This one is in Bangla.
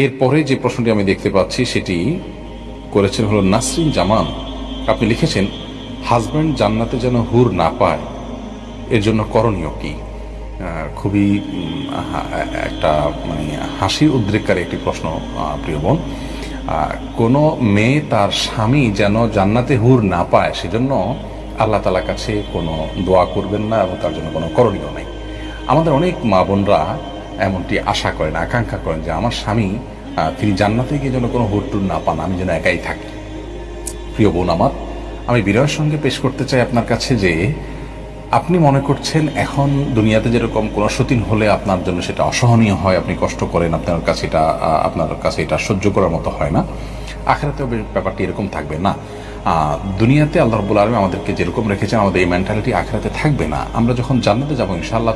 এরপরে যে প্রশ্নটি আমি দেখতে পাচ্ছি সেটি করেছেন হলো নাসরিন জামান। আপনি লিখেছেন, হাজব্যান্ড জান্নাতে যেন হুর না পায়, এর জন্য করণীয় কি? খুবই একটা মানে হাসির উদ্রেককারী একটি প্রশ্ন প্রিয় বোন। কোনো মেয়ে তার স্বামী যেন জান্নাতে হুর না পায়, সেজন্য আল্লাহ তালার কাছে কোনো দোয়া করবেন না এবং তার জন্য কোনো করণীয় নেই। আমাদের অনেক মা বোনরা এমনটি আশা করেন, আকাঙ্ক্ষা করেন যে আমার স্বামী তিনি জান্নাতে গিয়ে যেন কোনো হুর টুর না পান, আমি যেন একাই থাকি। প্রিয় বোন আমার, আমি বিনয়ের সঙ্গে পেশ করতে চাই আপনার কাছে যে, আপনি মনে করছেন এখন দুনিয়াতে যেরকম কোনো সতীন হলে আপনার জন্য সেটা অসহনীয় হয়, আপনি কষ্ট করেন, আপনার কাছে এটা আপনার কাছে এটা সহ্য করার মতো হয় না? আখেরাতেও ব্যাপারটি এরকম থাকবে না। দুনিয়াতে আল্লাহ রবুল আলম আমাদেরকে যেরকম রেখেছেন, আমাদের এই মেন্টালিটি আখেরাতে থাকবে না। আমরা যখন জান্নাতে যাব, ইনশাআল্লাহ